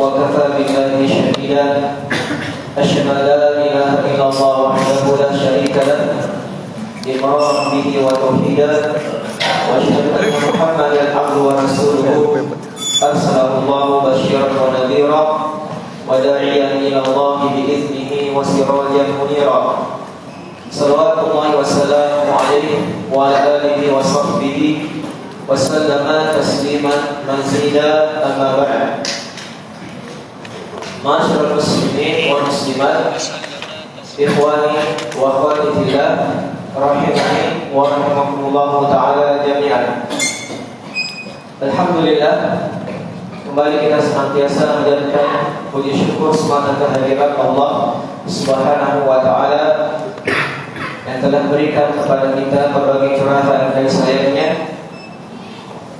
وكفى بالله شهيدا. أشهد أن لا إله إلا الله وحده لا شريك له إقرارا به وتوحيدا وأشهد أن محمدا عبده ورسوله. أرسله الله بشيرا ونذيرا وداعيا إلى الله بإذنه وسراجا منيرا. صلوات الله وسلامه عليه وعلى آله وصحبه وسلم تسليما مزيدا. أما بعد. Masyarakat muslimin wa muslimat Ikhwani wa akhwati fillah Rahimani wa rahimahumullah ta'ala jami'an. Alhamdulillah Kembali kita senantiasa menjadikan puji syukur semata kehadiran Allah Subhanahu wa ta'ala Yang telah berikan kepada kita berbagai curahan dan sayangnya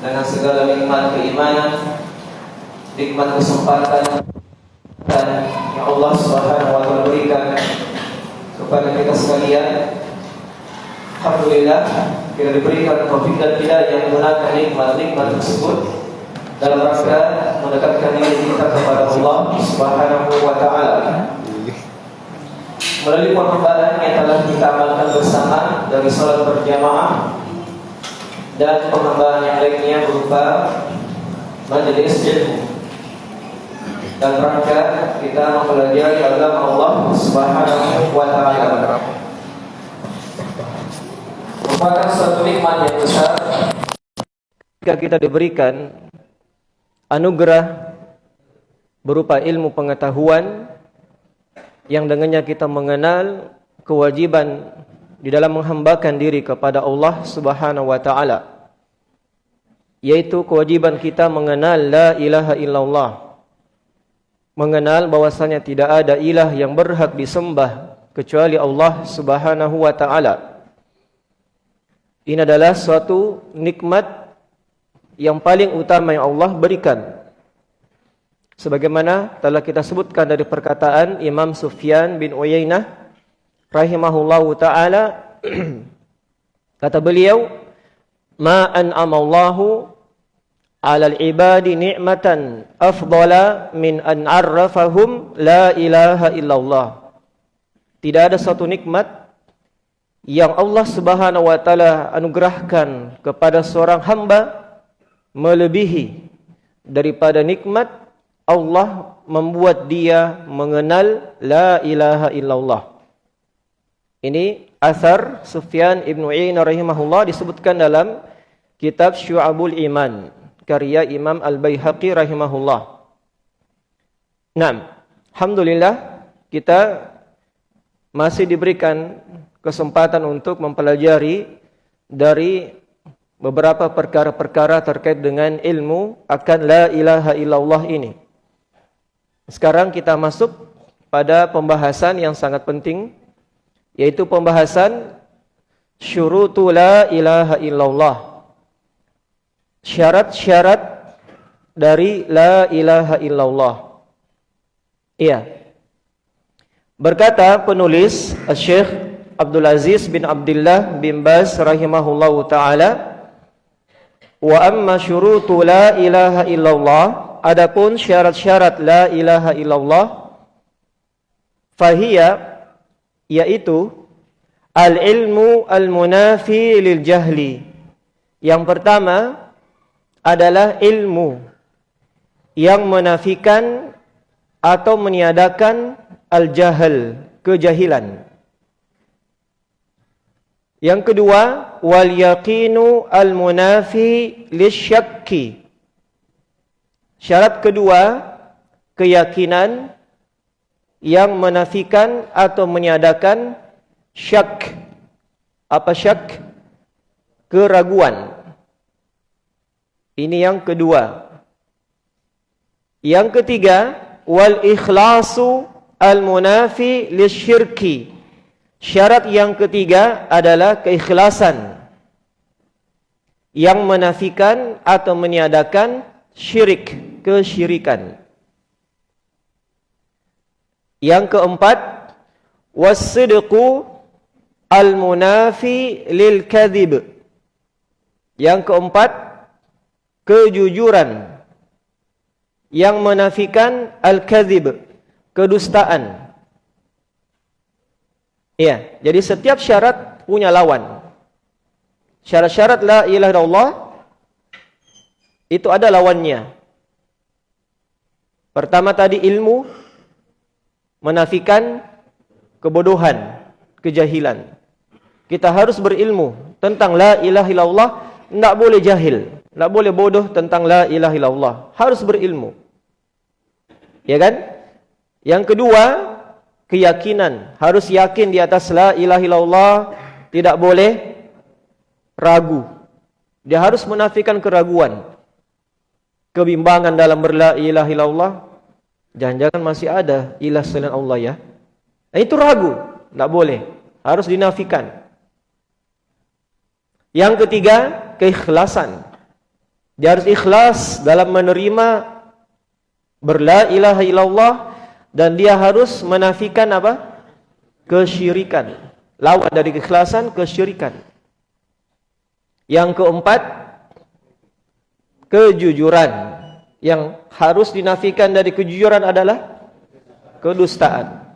Dengan segala nikmat keimanan Nikmat kesempatan Dan yang Allah subhanahu wa ta'ala berikan Kepada kita sekalian Alhamdulillah kita diberikan taufik dan hidayah yang menggunakan nikmat-nikmat tersebut dalam rangka mendekatkan diri kita kepada Allah Subhanahu wa taala. Melalui pengembangan yang telah kita amalkan bersama dari salat berjamaah dan pengembangan yang lainnya berupa majelis ilmu. Dan rangka kita mempelajari agama Allah Subhanahu wa taala. Merupakan suatu nikmat yang besar. Jika kita diberikan anugerah berupa ilmu pengetahuan yang dengannya kita mengenal kewajiban di dalam menghambakan diri kepada Allah Subhanahu wa taala yaitu kewajiban kita mengenal la ilaha illallah mengenal bahwasanya tidak ada ilah yang berhak disembah kecuali Allah Subhanahu wa taala ini adalah suatu nikmat yang paling utama yang Allah berikan. Sebagaimana telah kita sebutkan dari perkataan Imam Sufyan bin Uyainah rahimahullahu taala kata beliau ma an'ama Allahu 'ala al-ibadi ni'matan afdala min an 'arrafahum la ilaha illallah. Tidak ada satu nikmat yang Allah Subhanahu wa taala anugerahkan kepada seorang hamba melebihi daripada nikmat Allah membuat dia mengenal la ilaha illallah. Ini asar Sufyan Ibn Uyainah rahimahullah disebutkan dalam kitab Syu'abul Iman karya Imam Al-Baihaqi rahimahullah. Naam. Alhamdulillah kita masih diberikan kesempatan untuk mempelajari dari beberapa perkara-perkara terkait dengan ilmu akan la ilaha illallah ini. Sekarang kita masuk pada pembahasan yang sangat penting yaitu pembahasan syurutu la ilaha illallah. Syarat-syarat dari la ilaha illallah. Iya. Berkata penulis Syekh Abdul Aziz bin Abdullah bin Bas rahimahullahu taala wa amma syurutu la ilaha illallah adapun syarat-syarat la ilaha illallah fahiya yaitu al ilmu al munafi lil jahli yang pertama adalah ilmu yang menafikan atau meniadakan al jahal kejahilan yang kedua, wal yaqinu al munafi lisyakki. Syarat kedua, keyakinan yang menafikan atau meniadakan syak. Apa syak? Keraguan. Ini yang kedua. Yang ketiga, wal ikhlasu al munafi lisyirki. Syarat yang ketiga adalah keikhlasan yang menafikan atau meniadakan syirik, kesyirikan. Yang keempat, wasidqu al-munafi lil kadhib. Yang keempat, kejujuran yang menafikan al-kadzib, kedustaan. Iya, jadi setiap syarat punya lawan. Syarat-syarat la ilaha illallah itu ada lawannya. Pertama tadi ilmu menafikan kebodohan, kejahilan. Kita harus berilmu tentang la ilaha illallah tidak boleh jahil. Tidak boleh bodoh tentang la ilaha illallah. Harus berilmu. Ya kan? Yang kedua, keyakinan. Harus yakin di atas la ilaha illallah. Tidak boleh ragu. Dia harus menafikan keraguan. Kebimbangan dalam berla ilaha illallah. Jangan-jangan masih ada ilah selain Allah ya. Nah, itu ragu. Tidak boleh. Harus dinafikan. Yang ketiga, keikhlasan. Dia harus ikhlas dalam menerima berla ilaha illallah dan dia harus menafikan apa? kesyirikan. Lawan dari keikhlasan kesyirikan. Yang keempat, kejujuran. Yang harus dinafikan dari kejujuran adalah kedustaan.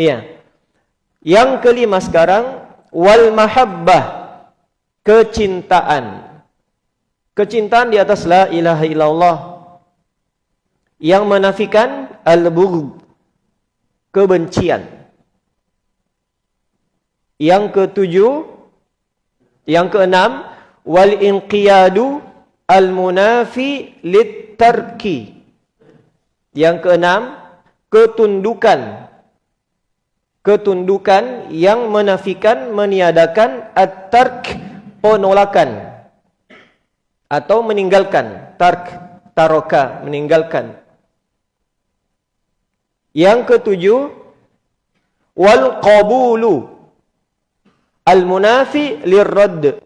Iya. Yang kelima sekarang wal mahabbah kecintaan. Kecintaan di atas la ilaha illallah yang menafikan al-bughd kebencian. Yang ketujuh yang keenam wal inqiyadu al-munafi lit-tarki. Yang keenam ketundukan ketundukan yang menafikan meniadakan at-tark penolakan atau meninggalkan tark taroka meninggalkan. Yang ketujuh wal qabulu. Al munafi lirradd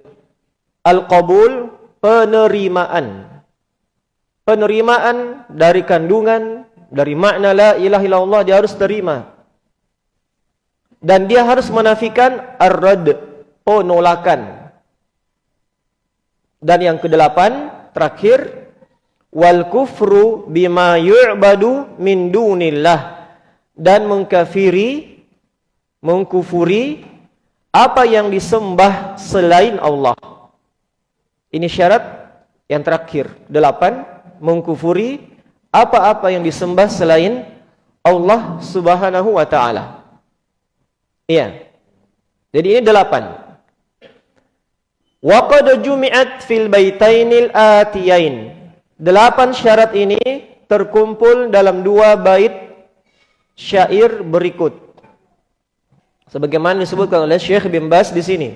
al qabul penerimaan. Penerimaan dari kandungan dari makna la ilaha illallah dia harus terima. Dan dia harus menafikan ar-radd penolakan dan yang kedelapan terakhir wal kufru bima yu'badu min dunillah dan mengkafiri mengkufuri apa yang disembah selain Allah. Ini syarat yang terakhir. Delapan, mengkufuri apa-apa yang disembah selain Allah subhanahu wa ta'ala. Iya. Jadi ini delapan. Wa qad jumi'at fil baitainil atiyain. Delapan syarat ini terkumpul dalam dua bait syair berikut. Sebagaimana disebutkan oleh Syekh bin Bas di sini.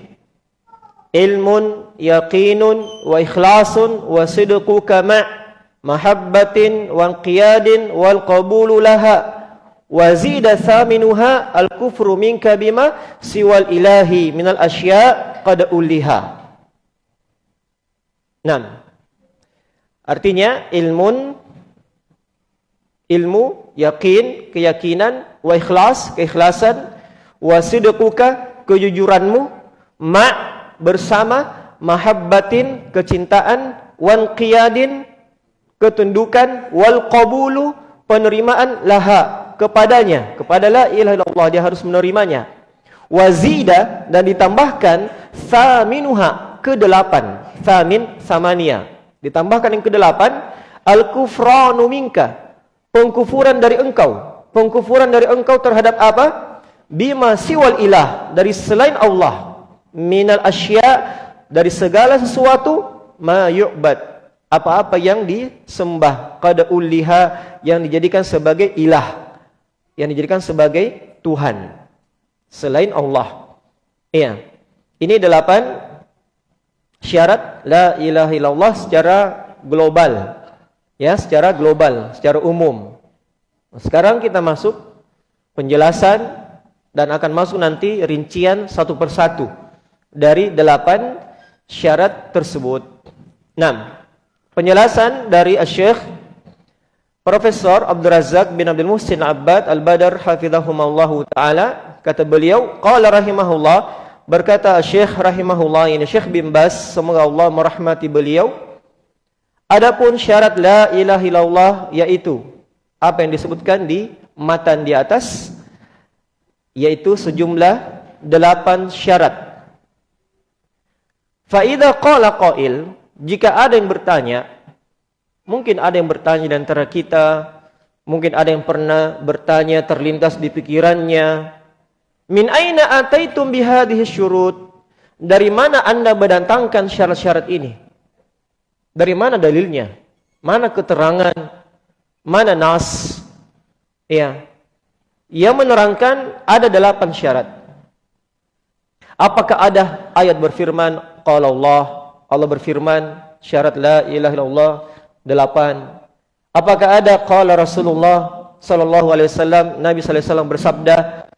Ilmun yaqinun wa ikhlasun wa sidqu kama mahabbatin wa qiyadin wal qabulu laha wa zida thaminuha al kufru minka bima siwal ilahi minal asya' qad uliha. Enam. Artinya ilmun ilmu, yakin, keyakinan, wa ikhlas, keikhlasan, wa sidquka, kejujuranmu, ma bersama mahabbatin, kecintaan, wan qiyadin, ketundukan, wal qabulu, penerimaan laha kepadanya, kepada la ilaha illallah dia harus menerimanya. Wazida dan ditambahkan thaminuha kedelapan thamin samania. Ditambahkan yang kedelapan, al-kufranu minka. Pengkufuran dari engkau. Pengkufuran dari engkau terhadap apa? Bima siwal ilah. Dari selain Allah. Minal asya. Dari segala sesuatu. Ma yu'bad. Apa-apa yang disembah. Qada ulliha. Yang dijadikan sebagai ilah. Yang dijadikan sebagai Tuhan. Selain Allah. Iya. Ini delapan syarat la ilaha illallah secara global. Ya, secara global, secara umum. Sekarang kita masuk penjelasan dan akan masuk nanti rincian satu persatu dari delapan syarat tersebut. Enam. Penjelasan dari Syekh Profesor Abdul Razak bin Abdul Muhsin Abbad Al-Badar hafizahumullah taala kata beliau qala rahimahullah berkata Syekh rahimahullah ini Syekh bin Bas semoga Allah merahmati beliau. Adapun syarat la ilaha illallah yaitu apa yang disebutkan di matan di atas yaitu sejumlah delapan syarat. Fa idza qala qail jika ada yang bertanya mungkin ada yang bertanya di antara kita mungkin ada yang pernah bertanya terlintas di pikirannya Min aina ataitum bihadhihi syurut? Dari mana Anda mendatangkan syarat-syarat ini? Dari mana dalilnya? Mana keterangan? Mana nas? Ya. Yang menerangkan ada delapan syarat. Apakah ada ayat berfirman qala Allah Allah berfirman syarat la ilaha illallah delapan. Apakah ada qala Rasulullah sallallahu alaihi wasallam Nabi sallallahu alaihi wasallam bersabda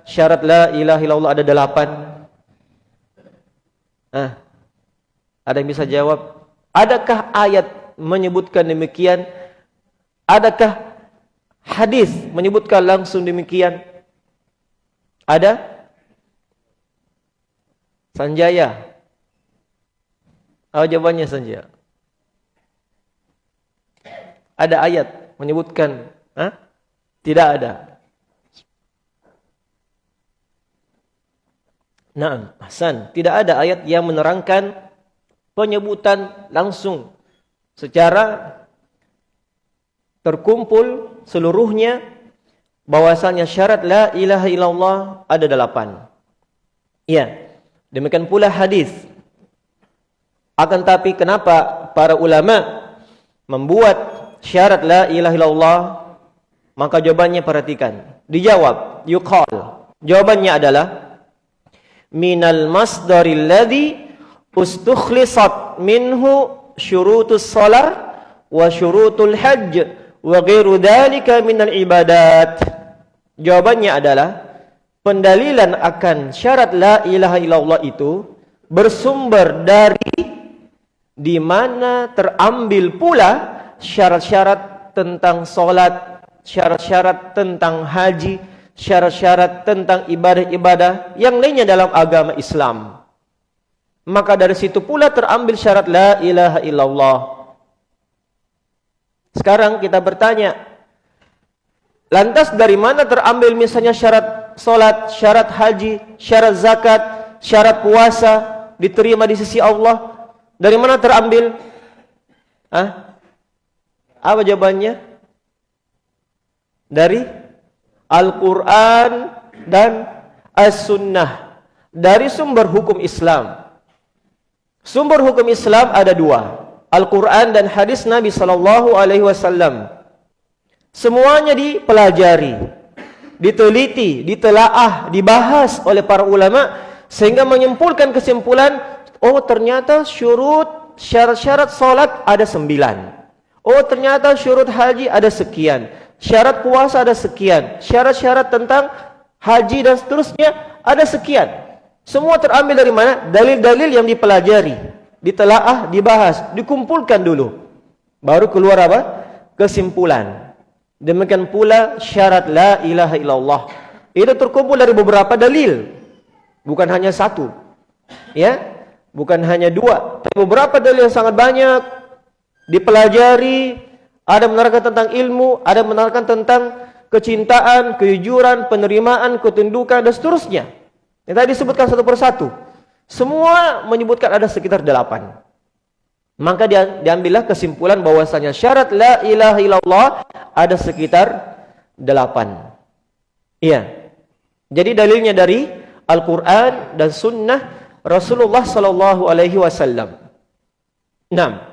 syarat la ilaha illallah ada delapan. Ah. Ada yang bisa jawab? Adakah ayat menyebutkan demikian? Adakah hadis menyebutkan langsung demikian? Ada? Sanjaya. Apa jawabannya Sanjaya? Ada ayat menyebutkan? Ha? Tidak ada. Nah, Hasan, tidak ada ayat yang menerangkan penyebutan langsung secara terkumpul seluruhnya bahwasanya syarat la ilaha illallah ada delapan. Iya. Demikian pula hadis. Akan tapi kenapa para ulama membuat syarat la ilaha illallah? Maka jawabannya perhatikan. Dijawab, yuqal. Jawabannya adalah minal masdaril ladhi ustukhlisat minhu syurutus salar wa syurutul hajj wa ghairu dhalika minal ibadat. Jawabannya adalah pendalilan akan syarat la ilaha illallah itu bersumber dari di mana terambil pula syarat-syarat tentang solat, syarat-syarat tentang haji, syarat-syarat tentang ibadah-ibadah yang lainnya dalam agama Islam. Maka dari situ pula terambil syarat la ilaha illallah. Sekarang kita bertanya, lantas dari mana terambil misalnya syarat solat, syarat haji, syarat zakat, syarat puasa diterima di sisi Allah? Dari mana terambil? Hah? Apa jawabannya? Dari Al-Quran dan As-Sunnah dari sumber hukum Islam. Sumber hukum Islam ada dua, Al-Quran dan hadis Nabi Sallallahu Alaihi Wasallam. Semuanya dipelajari, diteliti, ditelaah, dibahas oleh para ulama sehingga menyimpulkan kesimpulan, oh ternyata syurut syarat-syarat solat ada sembilan. Oh ternyata syurut haji ada sekian. Syarat puasa ada sekian. Syarat-syarat tentang haji dan seterusnya ada sekian. Semua terambil dari mana? Dalil-dalil yang dipelajari, ditelaah, dibahas, dikumpulkan dulu. Baru keluar apa? Kesimpulan. Demikian pula syarat la ilaha illallah. Itu terkumpul dari beberapa dalil. Bukan hanya satu. Ya? Bukan hanya dua. Tapi beberapa dalil yang sangat banyak dipelajari, ada menerangkan tentang ilmu, ada menerangkan tentang kecintaan, kejujuran, penerimaan, ketundukan dan seterusnya. Yang tadi disebutkan satu persatu. Semua menyebutkan ada sekitar delapan. Maka dia diambillah kesimpulan bahwasanya syarat la ilaha illallah ada sekitar delapan. Iya. Jadi dalilnya dari Al-Quran dan Sunnah Rasulullah Sallallahu Alaihi Wasallam. Enam.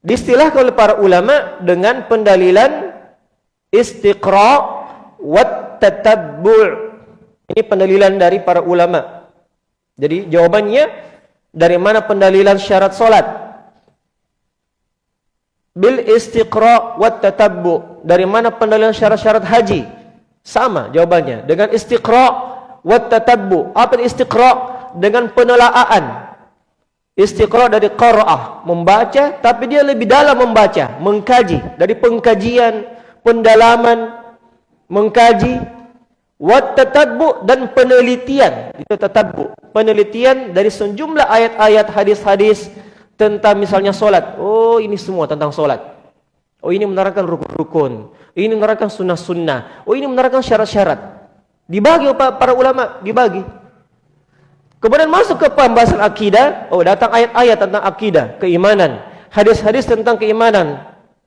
Distilahkan oleh para ulama dengan pendalilan istiqra wa tatabbu' ini pendalilan dari para ulama. Jadi jawabannya dari mana pendalilan syarat solat? Bil istiqra wa tatabbu' dari mana pendalilan syarat-syarat haji? Sama jawabannya. Dengan istiqra wa tatabbu' apa istiqra dengan penelaahan Istiqra dari qara'ah, membaca tapi dia lebih dalam membaca, mengkaji dari pengkajian, pendalaman, mengkaji wat tatabbu dan penelitian. Itu tatabbu. penelitian dari sejumlah ayat-ayat hadis-hadis tentang misalnya solat. Oh ini semua tentang solat. Oh ini menerangkan rukun-rukun. Ini menerangkan sunnah-sunnah. Oh ini menerangkan syarat-syarat. Dibagi para ulama, dibagi. Kemudian masuk ke pembahasan akidah. Oh datang ayat-ayat tentang akidah, keimanan. Hadis-hadis tentang keimanan.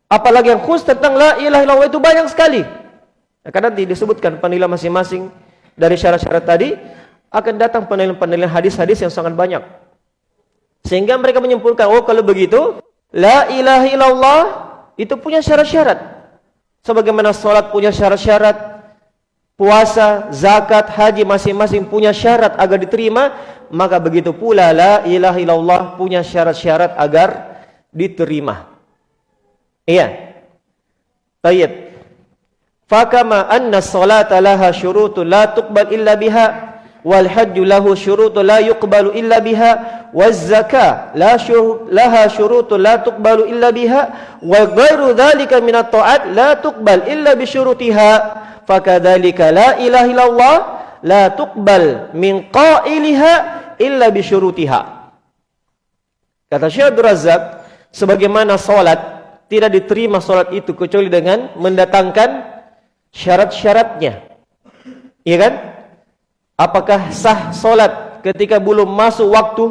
Apalagi yang khusus tentang la ilaha illallah itu banyak sekali. Karena disebutkan penilaian masing-masing dari syarat-syarat tadi akan datang penilaian-penilaian hadis-hadis yang sangat banyak. Sehingga mereka menyimpulkan, oh kalau begitu, la ilaha illallah itu punya syarat-syarat. Sebagaimana solat punya syarat-syarat, puasa, zakat, haji masing-masing punya syarat agar diterima, maka begitu pula la ilaha illallah punya syarat-syarat agar diterima. Iya. Baik. Fakama anna salata laha syurutun la tuqbal illa biha wal hajju lahu syurutun la yuqbalu illa biha waz zakah la syur laha syurutun la tuqbalu illa biha wa ghairu dhalika min at-ta'at la tuqbal illa bi syurutiha fakadzalika la ilaha illallah la tuqbal min qailiha illa bi syurutiha kata Syekh Abdul Razak sebagaimana salat tidak diterima salat itu kecuali dengan mendatangkan syarat-syaratnya. Iya kan? Apakah sah solat ketika belum masuk waktu?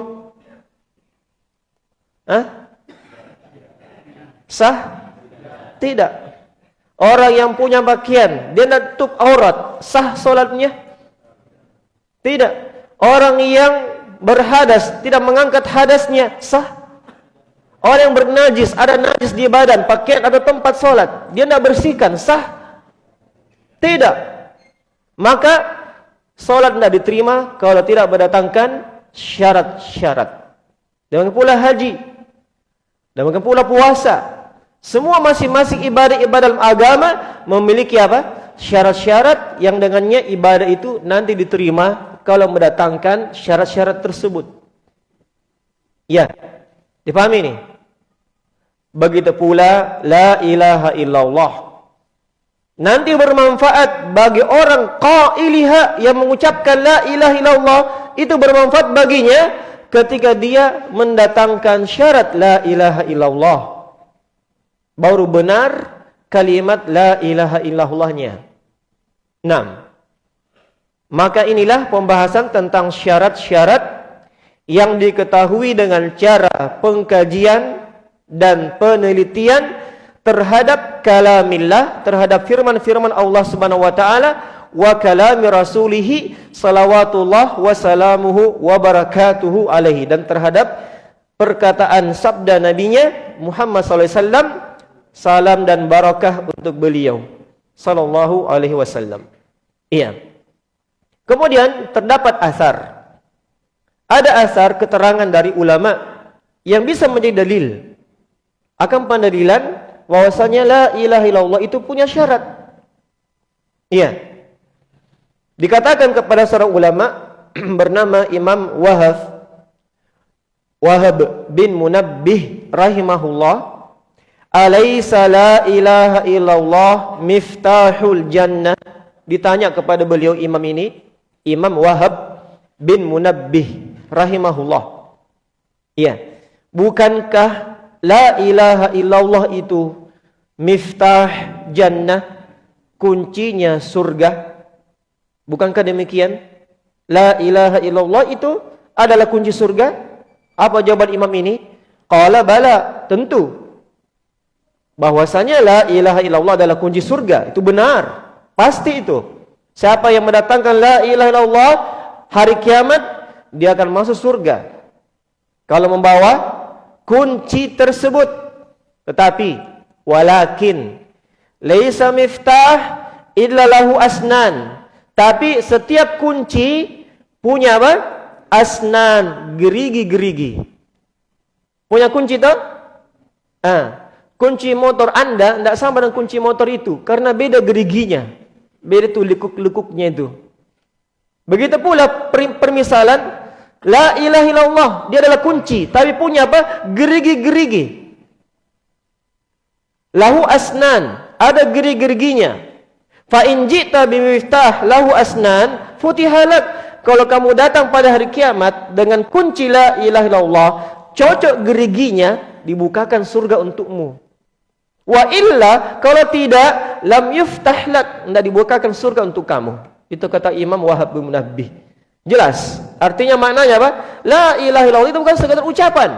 Hah? Sah? Tidak. Orang yang punya pakaian, dia nak tutup aurat, sah solatnya? Tidak. Orang yang berhadas, tidak mengangkat hadasnya, sah? Orang yang bernajis, ada najis di badan, pakaian atau tempat solat, dia nak bersihkan, sah? Tidak. Maka solat tidak diterima kalau tidak berdatangkan syarat-syarat. Demikian pula haji. Demikian pula puasa. Semua masing-masing ibadah-ibadah agama memiliki apa? Syarat-syarat yang dengannya ibadah itu nanti diterima kalau mendatangkan syarat-syarat tersebut. Ya. Dipahami ini? Begitu pula la ilaha illallah nanti bermanfaat bagi orang qailiha yang mengucapkan la ilaha illallah itu bermanfaat baginya ketika dia mendatangkan syarat la ilaha illallah baru benar kalimat la ilaha illallahnya. 6 maka inilah pembahasan tentang syarat-syarat yang diketahui dengan cara pengkajian dan penelitian terhadap kalamillah terhadap firman-firman Allah Subhanahu wa taala wa kalami rasulih salawatullah wa salamuhu wa barakatuhu alaihi. Dan terhadap perkataan sabda nabinya Muhammad sallallahu alaihi wasallam salam dan barakah untuk beliau sallallahu alaihi wasallam iya kemudian terdapat asar ada asar keterangan dari ulama yang bisa menjadi dalil akan pendalilan bahwasanya la ilaha illallah itu punya syarat. Iya. Dikatakan kepada seorang ulama bernama Imam Wahab Wahab bin Munabbih rahimahullah, "Alaisa la ilaha illallah miftahul jannah?" Ditanya kepada beliau imam ini, Imam Wahab bin Munabbih rahimahullah. Iya. Bukankah la ilaha illallah itu miftah jannah kuncinya surga bukankah demikian la ilaha illallah itu adalah kunci surga apa jawaban imam ini qala bala tentu bahwasanya la ilaha illallah adalah kunci surga. Itu benar. Pasti itu. Siapa yang mendatangkan la ilaha illallah hari kiamat dia akan masuk surga. Kalau membawa kunci tersebut. Tetapi walakin laisa miftah illa lahu asnan. Tapi setiap kunci punya apa? Asnan. Gerigi-gerigi. Punya kunci tu? Ah kunci motor anda tidak sama dengan kunci motor itu. Karena beda geriginya. Beda tu lekuk-lekuknya itu. Begitu pula permisalan la ilaha illallah dia adalah kunci. Tapi punya apa? Gerigi-gerigi. Lahu asnan ada geri-geriginya fa in jita bi miftah lahu asnan futihalak kalau kamu datang pada hari kiamat dengan kunci la ilaha illallah, cocok geriginya dibukakan surga untukmu. Wa illa kalau tidak lam yuftah lak, tidak dibukakan surga untuk kamu. Itu kata Imam Wahab bin Munabbih. Jelas. Artinya maknanya apa? La ilaha illallah itu bukan sekadar ucapan.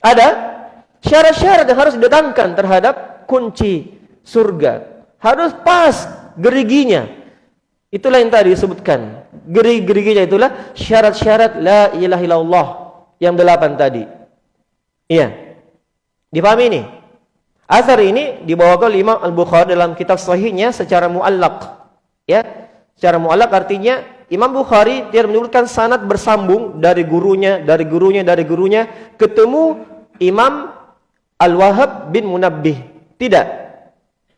Ada syarat-syarat yang harus didatangkan terhadap kunci surga. Harus pas geriginya. Itulah yang tadi disebutkan. Gerig-geriginya itulah syarat-syarat la ilaha illallah yang delapan tadi. Iya. Dipahami ini? Asar ini dibawakan oleh Imam Al-Bukhari dalam kitab sahihnya secara muallak. Ya. Secara muallak artinya Imam Bukhari dia menyebutkan sanad bersambung dari gurunya, dari gurunya, dari gurunya ketemu Imam Al-Wahhab bin Munabbih. Tidak.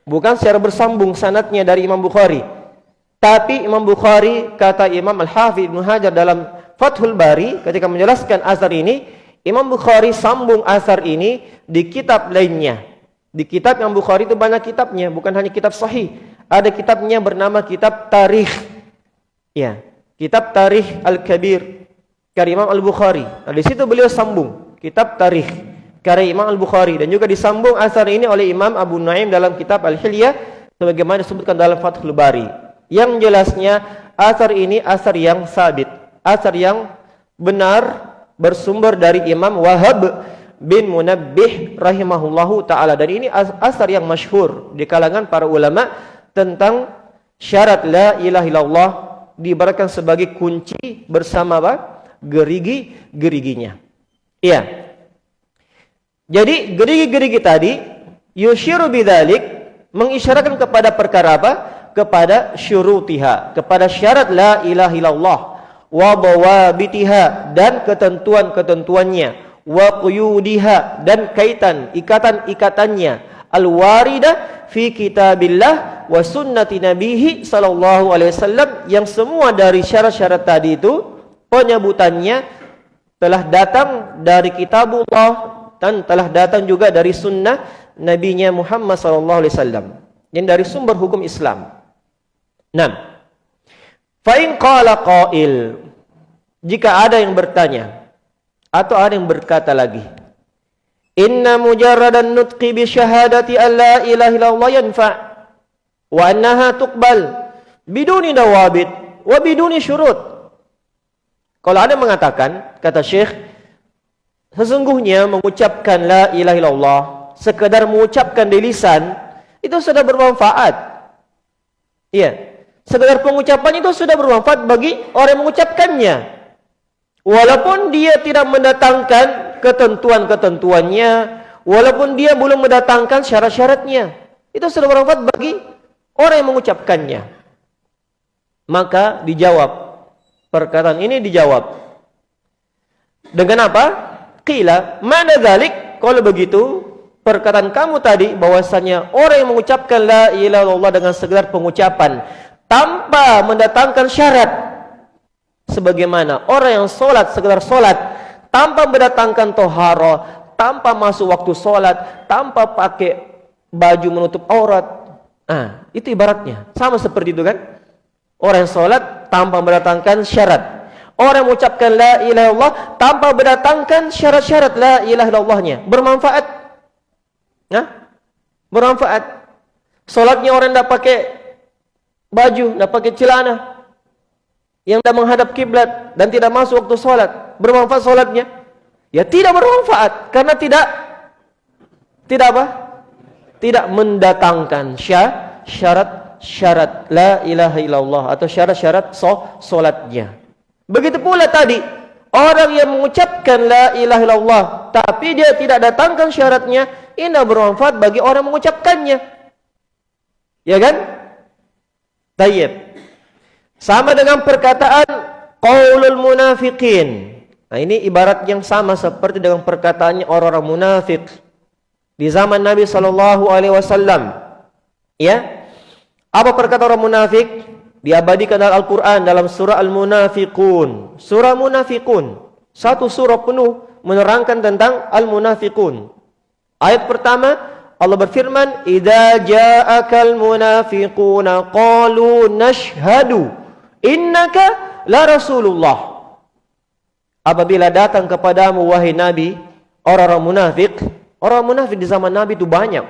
Bukan secara bersambung sanadnya dari Imam Bukhari. Tapi Imam Bukhari kata Imam Al-Hafidh Ibn Hajar dalam Fathul Bari ketika menjelaskan asar ini, Imam Bukhari sambung asar ini di kitab lainnya. Di kitab Imam Bukhari itu banyak kitabnya, bukan hanya kitab sahih. Ada kitabnya bernama kitab Tarikh. Ya, kitab Tarikh Al-Kabir karya Imam Al-Bukhari. Nah, di situ beliau sambung kitab Tarikh karya Imam Al-Bukhari dan juga disambung asar ini oleh Imam Abu Naim dalam kitab Al-Hilyah sebagaimana disebutkan dalam Fathul Bari. Yang jelasnya asar ini asar yang sabit, asar yang benar bersumber dari Imam Wahab bin Munabbih rahimahullahu taala dan ini asar yang masyhur di kalangan para ulama tentang syarat la ilaha illallah diibaratkan sebagai kunci bersama apa? gerigi geriginya. Iya. Jadi gerigi-gerigi tadi yushiru bidzalik mengisyaratkan kepada perkara apa? kepada syurutiha, kepada syarat la ilaha illallah wa dawabitiha dan ketentuan-ketentuannya wa quyudiha dan kaitan ikatan-ikatannya. Al-waridah fi kitabillah wa sunnati nabihi sallallahu alaihi wasallam yang semua dari syarat-syarat tadi itu penyebutannya telah datang dari kitabullah dan telah datang juga dari sunnah nabinya Muhammad sallallahu alaihi wasallam. Yang dari sumber hukum Islam. Nam. Fa in qala qail jika ada yang bertanya atau ada yang berkata lagi Inna mujarradan nutqi bi syahadati an la ilaha illallah yanfa wa annaha tuqbal biduni dawabit wa biduni syurut. Kalau ada mengatakan kata Syekh sesungguhnya mengucapkan la ilaha illallah sekadar mengucapkan di lisan itu sudah bermanfaat. Iya. Sekedar pengucapan itu sudah bermanfaat bagi orang yang mengucapkannya. Walaupun dia tidak mendatangkan ketentuan-ketentuannya, walaupun dia belum mendatangkan syarat-syaratnya, itu sudah bermanfaat bagi orang yang mengucapkannya. Maka dijawab, perkataan ini dijawab. Dengan apa? Qila, mana dhalik? Kalau begitu, perkataan kamu tadi bahwasanya orang yang mengucapkan la ilaha illallah dengan sekedar pengucapan tanpa mendatangkan syarat sebagaimana orang yang solat sekedar solat tanpa mendatangkan toharo tanpa masuk waktu solat tanpa pakai baju menutup aurat. Ah itu ibaratnya. Sama seperti itu kan? Orang yang solat tanpa mendatangkan syarat. Orang yang mengucapkan la ilaha illallah tanpa mendatangkan syarat-syarat la ilaha illallahnya. Bermanfaat? Nah bermanfaat. Solatnya orang tidak pakai baju, nak pakai celana yang dah menghadap kiblat dan tidak masuk waktu solat, bermanfaat solatnya? Ya tidak bermanfaat karena tidak tidak apa? Tidak mendatangkan syarat syarat la ilaha illallah atau syarat-syarat so, solatnya. Begitu pula tadi orang yang mengucapkan la ilaha illallah tapi dia tidak datangkan syaratnya, ini bermanfaat bagi orang mengucapkannya. Ya kan? Tayyib. Sama dengan perkataan qaulul munafiqin. Nah, ini ibarat yang sama seperti dengan perkataannya orang-orang munafik di zaman Nabi sallallahu alaihi wasallam. Ya. Apa perkataan orang munafik? Diabadikan dalam Al-Qur'an dalam surah Al-Munafiqun. Surah Munafiqun. Satu surah penuh menerangkan tentang Al-Munafiqun. Ayat pertama Allah berfirman, "Idza ja'akal munafiquna qalu nashhadu innaka la Rasulullah. Apabila datang kepadamu wahai Nabi, orang-orang munafik, orang munafik di zaman Nabi itu banyak.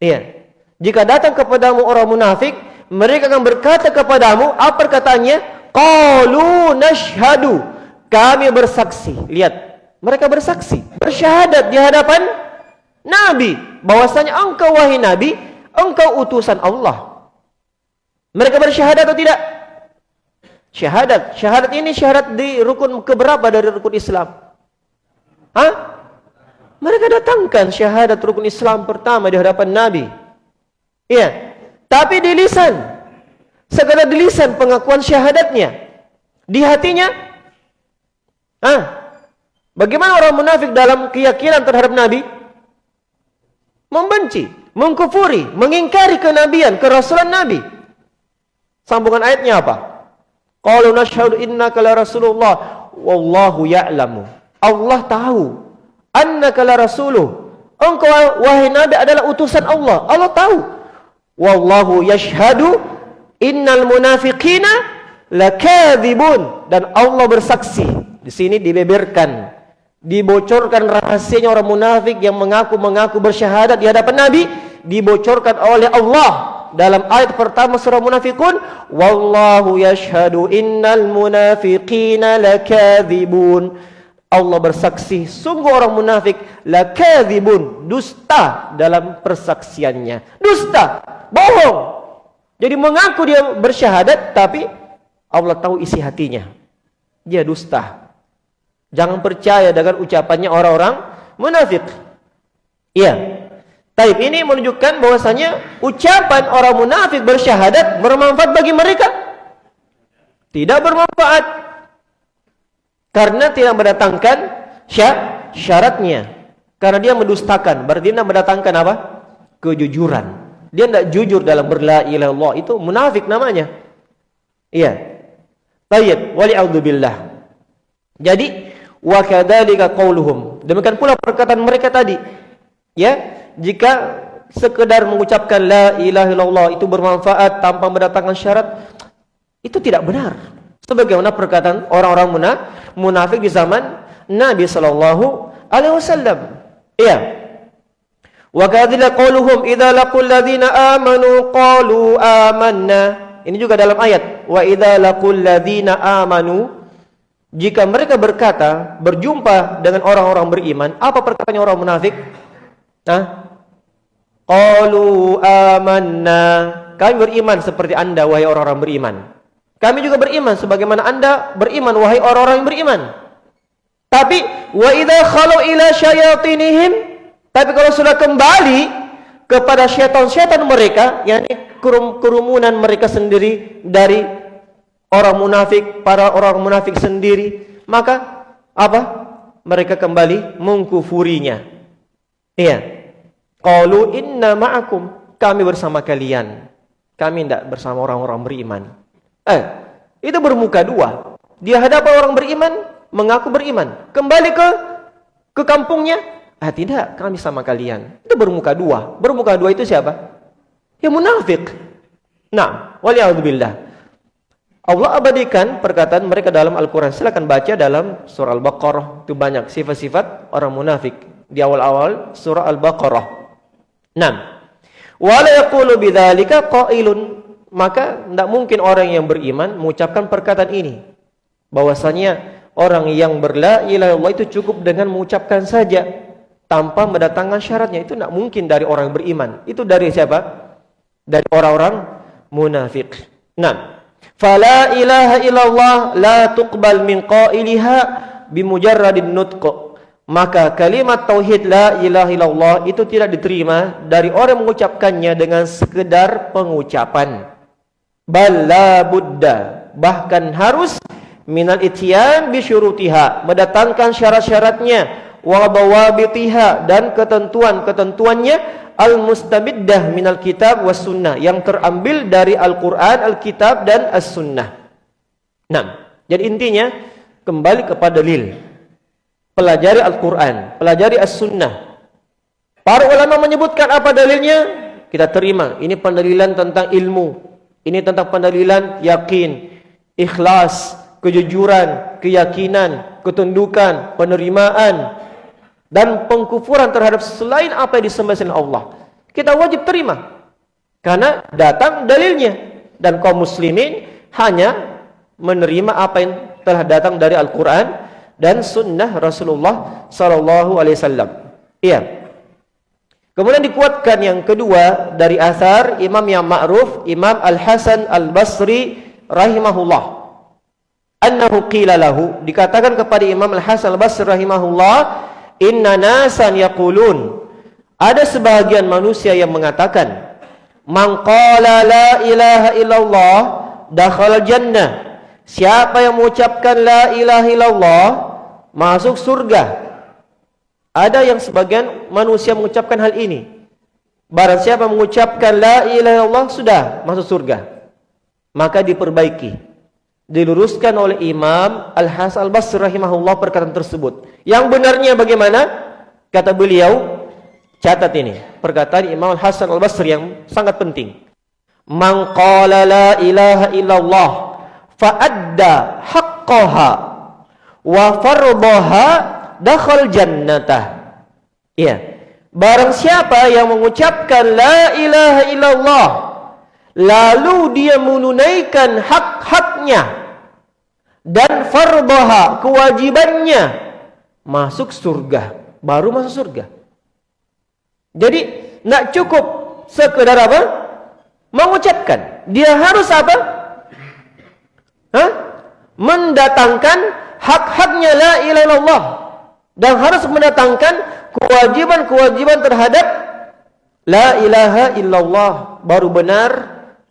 Iya. Jika datang kepadamu orang munafik, mereka akan berkata kepadamu, apa perkataannya? Qalu nashhadu. Kami bersaksi. Lihat, mereka bersaksi, bersyahadat di hadapan Nabi bahwasanya engkau wahai Nabi, engkau utusan Allah. Mereka bersyahadat atau tidak? Syahadat. Syahadat ini syahadat di rukun keberapa dari rukun Islam? Hah? Mereka datangkan syahadat rukun Islam pertama di hadapan Nabi. Iya. Tapi di lisan. Segala di lisan pengakuan syahadatnya. Di hatinya. Hah? Bagaimana orang munafik dalam keyakinan terhadap Nabi? Membenci, mengkufuri, mengingkari kenabian, kerasulan Nabi. Sambungan ayatnya apa? Qalu nashhadu innaka la rasulullah wallahu ya'lamu. Allah tahu annaka la rasuluh. Engkau wahai nabi adalah utusan Allah. Allah tahu. Wallahu yashhadu innal munafiqina lakadzibun dan Allah bersaksi. Di sini dibeberkan, dibocorkan rahasianya orang munafik yang mengaku-mengaku bersyahadat di hadapan Nabi dibocorkan oleh Allah dalam ayat pertama surah munafikun wallahu yashhadu innal munafiqina lakadzibun Allah bersaksi sungguh orang munafik lakadzibun dusta dalam persaksiannya. Dusta bohong. Jadi mengaku dia bersyahadat tapi Allah tahu isi hatinya. Dia dusta. Jangan percaya dengan ucapannya orang-orang munafik. Iya Taib ini menunjukkan bahwasanya ucapan orang munafik bersyahadat bermanfaat bagi mereka. Tidak bermanfaat. Karena tidak mendatangkan syaratnya. Karena dia mendustakan. Berarti dia mendatangkan apa? Kejujuran. Dia tidak jujur dalam berla ilah Allah. Itu munafik namanya. Iya. Taib. Wali'audzubillah. Jadi, wa kadhalika qawluhum. Demikian pula perkataan mereka tadi. Ya jika sekedar mengucapkan la ilaha illallah itu bermanfaat tanpa mendatangkan syarat itu tidak benar. Sebagaimana perkataan orang-orang munafik di zaman Nabi sallallahu alaihi wasallam. Iya. Wa kadzila qauluhum idza laqul ladzina amanu qalu amanna. Ini juga dalam ayat. Wa idza laqul ladzina amanu. Jika mereka berkata berjumpa dengan orang-orang beriman apa perkataannya orang munafik Nah, qalu amanna. Kami beriman seperti anda wahai orang-orang beriman. Kami juga beriman sebagaimana anda beriman wahai orang-orang yang beriman. Tapi wa idza khalu ila syayatinihim tapi kalau sudah kembali kepada syaitan-syaitan mereka yakni kerumunan mereka sendiri dari orang munafik para orang munafik sendiri maka apa mereka kembali mengkufurinya Iya. Qalu inna ma'akum. Kami bersama kalian. Kami tidak bersama orang-orang beriman. Eh, itu bermuka dua. Dia hadapan orang beriman, mengaku beriman. Kembali ke ke kampungnya, ah tidak, kami sama kalian. Itu bermuka dua. Bermuka dua itu siapa? Ya munafik. Nah, waliyahudzubillah. Allah abadikan perkataan mereka dalam Al-Quran. Silakan baca dalam surah Al-Baqarah. Itu banyak sifat-sifat orang munafik di awal-awal surah Al-Baqarah. 6. Wala yaqulu bidzalika qailun. Maka tidak mungkin orang yang beriman mengucapkan perkataan ini. Bahwasanya orang yang berla ilaha illallah itu cukup dengan mengucapkan saja tanpa mendatangkan syaratnya. Itu tidak mungkin dari orang yang beriman. Itu dari siapa? Dari orang-orang munafik 6 fala ilaha illallah la tuqbal min qailiha bimujarradin nutq maka kalimat tauhid la ilaha illallah itu tidak diterima dari orang mengucapkannya dengan sekedar pengucapan. Balla buddha bahkan harus minal ityan bi syurutiha. Mendatangkan syarat-syaratnya. Wa bawabitiha dan ketentuan-ketentuannya. Al mustabiddah minal kitab was sunnah. Yang terambil dari Al-Qur'an, Al-Kitab dan As-Sunnah. Nah, jadi intinya kembali kepada dalil pelajari Al-Quran, pelajari As-Sunnah. Para ulama menyebutkan apa dalilnya? Kita terima. Ini pendalilan tentang ilmu. Ini tentang pendalilan yakin, ikhlas, kejujuran, keyakinan, ketundukan, penerimaan dan pengkufuran terhadap selain apa yang disembah selain Allah. Kita wajib terima. Karena datang dalilnya dan kaum muslimin hanya menerima apa yang telah datang dari Al-Qur'an dan sunnah Rasulullah sallallahu alaihi wasallam. Iya. Kemudian dikuatkan yang kedua dari asar imam yang ma'ruf Imam Al-Hasan Al-Basri rahimahullah annahu qila lahu dikatakan kepada Imam Al-Hasan Al-Basri rahimahullah inna nasan yaqulun ada sebahagian manusia yang mengatakan man qala la ilaha illallah dakhala jannah siapa yang mengucapkan la ilaha illallah masuk surga ada yang sebagian manusia mengucapkan hal ini barang siapa mengucapkan la ilaha illallah sudah masuk surga maka diperbaiki diluruskan oleh Imam Al-Hasan Al-Basri rahimahullah perkataan tersebut. Yang benarnya bagaimana? Kata beliau, catat ini, perkataan Imam Al-Hasan Al-Basri yang sangat penting. Man qala la ilaha illallah fa adda haqqaha wa fardaha dakhal jannatah. Iya. Barang siapa yang mengucapkan la ilaha illallah lalu dia menunaikan hak-haknya dan fardaha kewajibannya masuk surga. Baru masuk surga. Jadi nak cukup sekedar apa? Mengucapkan. Dia harus apa Hah? mendatangkan hak-haknya la ilaha illallah dan harus mendatangkan kewajiban-kewajiban terhadap la ilaha illallah baru benar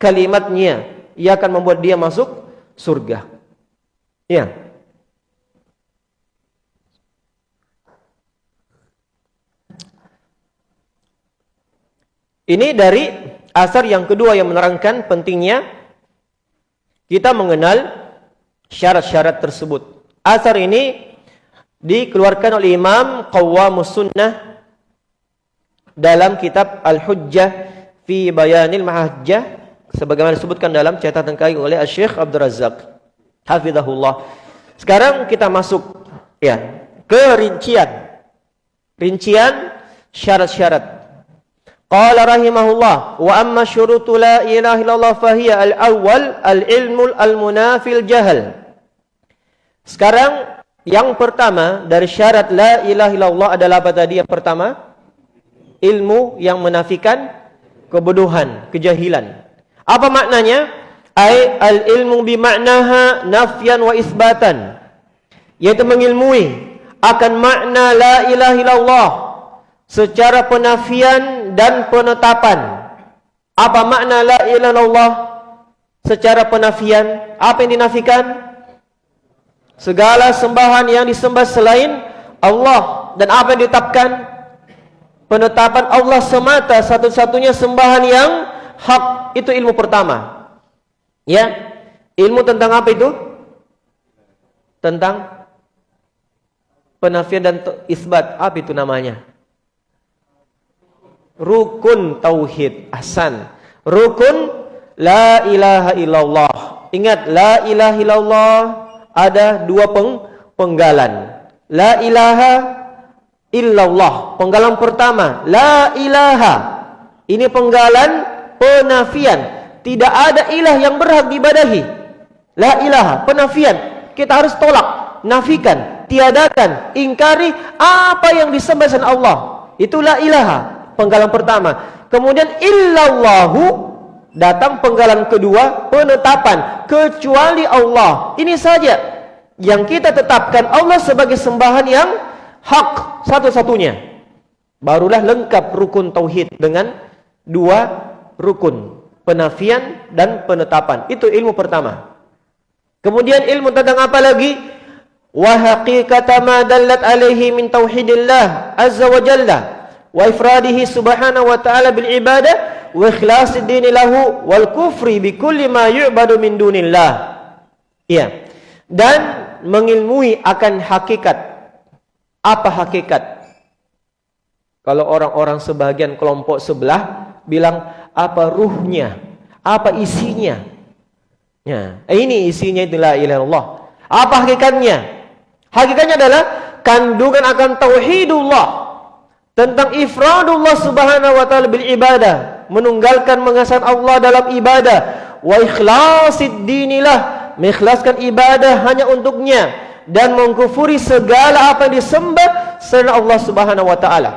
kalimatnya ia akan membuat dia masuk surga Ya. Ini dari asar yang kedua yang menerangkan pentingnya kita mengenal syarat-syarat tersebut. Asar ini dikeluarkan oleh Imam Qawwamus Sunnah dalam kitab Al-Hujjah fi Bayanil Mahajjah sebagaimana disebutkan dalam catatan kaki oleh Syekh Abdul Razak. Hafizahullah. Sekarang kita masuk ya ke rincian. Rincian syarat-syarat. Qala rahimahullah wa amma syurutu la ilaha illallah fahiya al-awwal al-ilmu al-munafil jahal. Sekarang yang pertama dari syarat la ilaha illallah adalah apa tadi yang pertama? Ilmu yang menafikan kebodohan, kejahilan. Apa maknanya? ay al ilmu bimaknaha nafyan wa isbatan yaitu mengilmui akan makna la ilaha illallah secara penafian dan penetapan. Apa makna la ilaha illallah secara penafian? Apa yang dinafikan? Segala sembahan yang disembah selain Allah. Dan apa yang ditetapkan? Penetapan Allah semata satu-satunya sembahan yang hak itu ilmu pertama. Ya, ilmu tentang apa itu? Tentang penafian dan isbat. Apa itu namanya? Rukun tauhid. Ahsan. Rukun la ilaha illallah. Ingat, la ilaha illallah ada dua peng penggalan. La ilaha illallah. Penggalan pertama, la ilaha. Ini penggalan penafian tidak ada ilah yang berhak diibadahi. La ilaha, penafian. Kita harus tolak, nafikan, tiadakan, ingkari apa yang disembah Allah. Itulah ilaha, penggalan pertama. Kemudian illallahu datang penggalan kedua, penetapan kecuali Allah. Ini saja yang kita tetapkan Allah sebagai sembahan yang hak satu-satunya. Barulah lengkap rukun tauhid dengan dua rukun penafian dan penetapan. Itu ilmu pertama. Kemudian ilmu tentang apa lagi? Wa haqiqata ma dallat alaihi min tauhidillah azza wa jalla wa ifradihi subhanahu wa ta'ala bil ibadah wa ikhlasi dini lahu wal kufri bi kulli ma yu'badu min dunillah. Iya. Dan mengilmui akan hakikat. Apa hakikat? Kalau orang-orang sebagian kelompok sebelah bilang apa ruhnya, apa isinya. Ya, ini isinya itulah ilah Allah. Apa hakikatnya? Hakikatnya adalah kandungan akan tauhidullah tentang ifradullah subhanahu wa ta'ala bil ibadah menunggalkan mengesahkan Allah dalam ibadah. Wa ikhlasid dinilah mengikhlaskan ibadah hanya untuknya dan mengkufuri segala apa yang disembah selain Allah subhanahu wa ta'ala.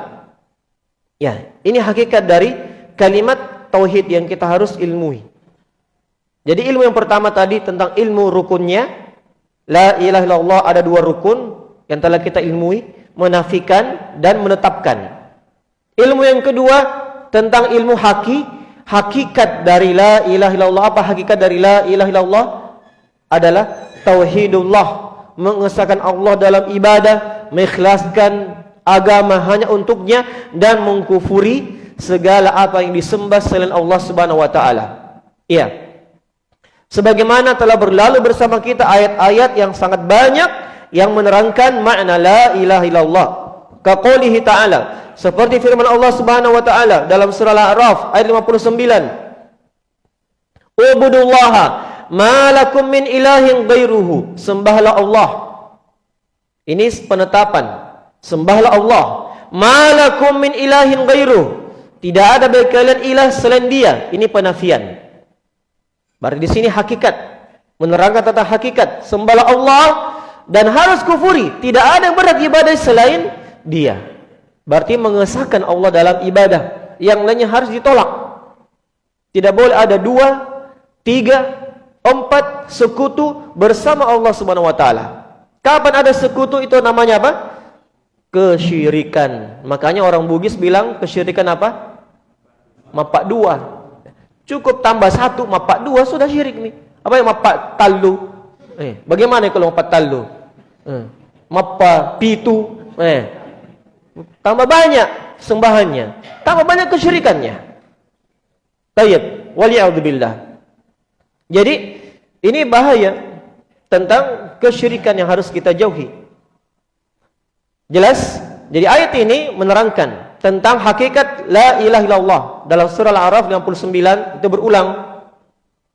Ya ini hakikat dari kalimat tauhid yang kita harus ilmui. Jadi ilmu yang pertama tadi tentang ilmu rukunnya la ilaha illallah ada dua rukun yang telah kita ilmui menafikan dan menetapkan. Ilmu yang kedua tentang ilmu haki, hakikat dari la ilaha illallah apa hakikat dari la ilaha illallah adalah tauhidullah, mengesahkan Allah dalam ibadah, mengikhlaskan agama hanya untuknya dan mengkufuri segala apa yang disembah selain Allah Subhanahu wa taala. Iya. Sebagaimana telah berlalu bersama kita ayat-ayat yang sangat banyak yang menerangkan makna la ilaha illallah. Kaqoulihi ta'ala. Seperti firman Allah Subhanahu wa taala dalam surah Al-A'raf ayat 59. Ubudullaha ma lakum min ilahin ghairuhu. Sembahlah Allah. Ini penetapan. Sembahlah Allah. Ma lakum min ilahin ghairuhu. Tidak ada bagi kalian ilah selain Dia. Ini penafian. Berarti di sini hakikat menerangkan tentang hakikat sembahlah Allah dan harus kufuri. Tidak ada yang berat ibadah selain dia. Berarti mengesahkan Allah dalam ibadah. Yang lainnya harus ditolak. Tidak boleh ada dua tiga empat sekutu bersama Allah subhanahu wa ta'ala. Kapan ada sekutu itu namanya apa? kesyirikan. Makanya orang bugis bilang kesyirikan apa? mapak dua. Cukup tambah satu mapak dua sudah syirik nih apa yang mapak talu Eh, bagaimana kalau empat talu? Eh, mapa pitu, eh, tambah banyak sembahannya, tambah banyak kesyirikannya. Tayyib, waliyaudzubillah. Jadi ini bahaya tentang kesyirikan yang harus kita jauhi. Jelas? Jadi ayat ini menerangkan tentang hakikat la ilaha illallah dalam surah Al-A'raf 59 itu berulang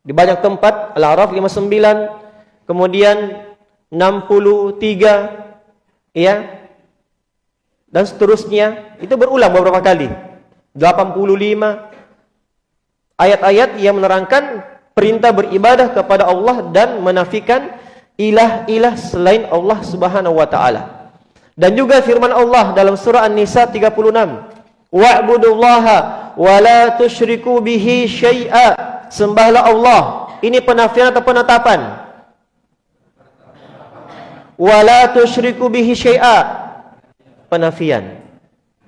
di banyak tempat Al-A'raf 59 kemudian 63 ya. Dan seterusnya itu berulang beberapa kali. 85 ayat-ayat yang menerangkan perintah beribadah kepada Allah dan menafikan ilah-ilah selain Allah Subhanahu wa taala. Dan juga firman Allah dalam surah An-Nisa 36 wa'budullaha wa la tusyriku bihi syai'a. Sembahlah Allah. Ini penafian atau penetapan wala tusyriku bihi syai'a. Penafian.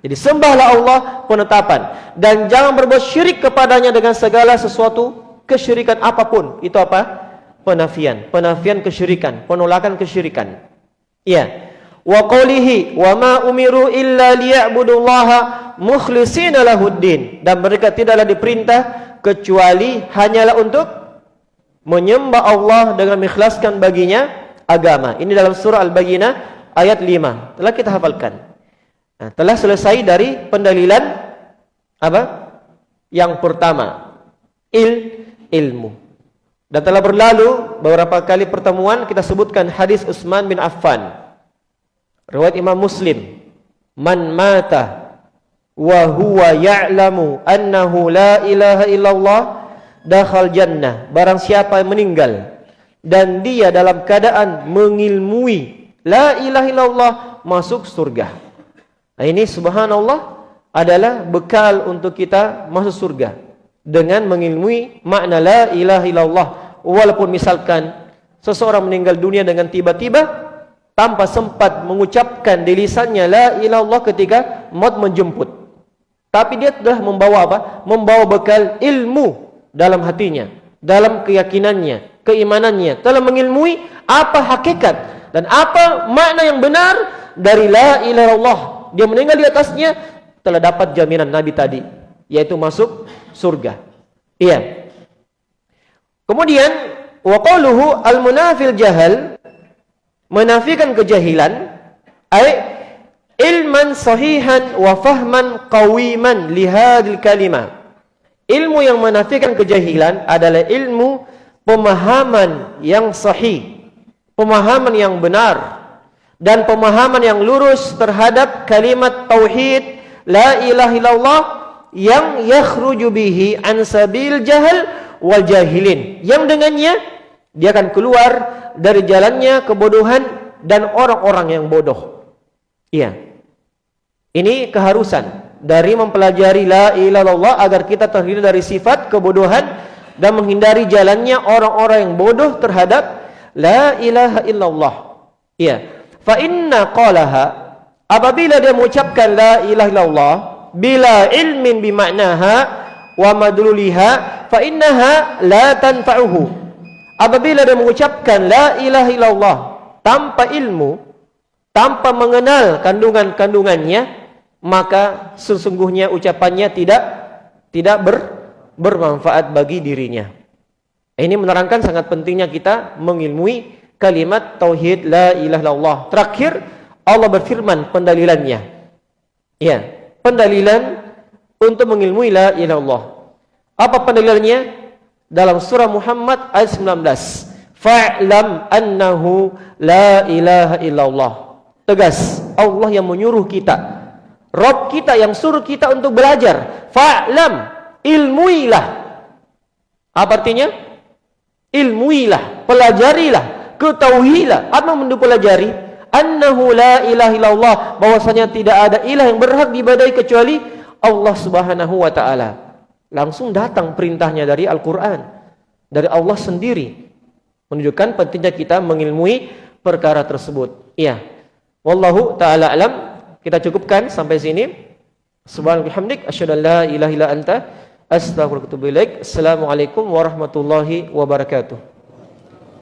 Jadi sembahlah Allah penetapan dan jangan berbuat syirik kepadanya dengan segala sesuatu kesyirikan apapun. Itu apa? Penafian. Penafian kesyirikan penolakan kesyirikan. Iya wa qawlihi wa ma umiru illa liya'budullaha mukhlishina lahuddin. Dan mereka tidaklah diperintah kecuali hanyalah untuk menyembah Allah dengan mengikhlaskan baginya agama. Ini dalam surah Al-Bayyinah ayat 5. Telah kita hafalkan. Nah, telah selesai dari pendalilan apa? Yang pertama, il ilmu. Dan telah berlalu beberapa kali pertemuan kita sebutkan hadis Utsman bin Affan. Riwayat Imam Muslim. Man mata wa huwa ya'lamu annahu la ilaha illallah dakhal jannah. Barang siapa yang meninggal dan dia dalam keadaan mengilmui la ilaha illallah masuk surga. Nah, ini subhanallah adalah bekal untuk kita masuk surga. Dengan mengilmui makna la ilaha illallah. Walaupun misalkan seseorang meninggal dunia dengan tiba-tiba tanpa sempat mengucapkan di lisannya la ilaha illallah ketika maut menjemput. Tapi dia telah membawa apa? Membawa bekal ilmu dalam hatinya dalam keyakinannya keimanannya. Telah mengilmui apa hakikat dan apa makna yang benar dari la ilaha illallah. Dia meninggal di atasnya telah dapat jaminan nabi tadi yaitu masuk surga. Iya. Kemudian wa qaluhu al munafil jahal menafikan kejahilan ay ilman sahihan wa fahman qawiman li kalimah. Ilmu yang menafikan kejahilan adalah ilmu pemahaman yang sahih pemahaman yang benar dan pemahaman yang lurus terhadap kalimat tauhid la ilaha illallah yang yakhruju bihi an sabil jahal wal jahilin. Yang dengannya dia akan keluar dari jalannya kebodohan dan orang-orang yang bodoh. Iya. Ini keharusan dari mempelajari la ilaha illallah agar kita terhindar dari sifat kebodohan dan menghindari jalannya orang-orang yang bodoh terhadap la ilaha illallah. Iya. Fa inna qalaha apabila dia mengucapkan la ilaha illallah bila ilmin bi ma'naha wa madluliha fa innaha la tanfa'uhu. Apabila dia mengucapkan la ilaha illallah tanpa ilmu, tanpa mengenal kandungan-kandungannya, maka sesungguhnya ucapannya tidak tidak ber, bermanfaat bagi dirinya. Ini menerangkan sangat pentingnya kita mengilmui kalimat tauhid la ilaha illallah. Terakhir Allah berfirman pendalilannya. Ya, pendalilan untuk mengilmui la ilaha illallah. Apa pendalilannya? Dalam surah Muhammad ayat 19. Fa'lam annahu la ilaha illallah. Tegas, Allah yang menyuruh kita. Rob kita yang suruh kita untuk belajar. Fa'lam ilmuilah. Apa artinya? Ilmuilah, pelajarilah, ketahuilah. Apa yang pelajari? Annahu la ilaha illallah, bahwasanya tidak ada ilah yang berhak diibadahi kecuali Allah Subhanahu wa taala. Langsung datang perintahnya dari Al-Qur'an, dari Allah sendiri. Menunjukkan pentingnya kita mengilmui perkara tersebut. Iya. Wallahu taala alam. Kita cukupkan sampai sini. Subhanallah bihamdik asyhadu an la ilaha illa anta Astagfirullahaladzim. Assalamualaikum warahmatullahi wabarakatuh.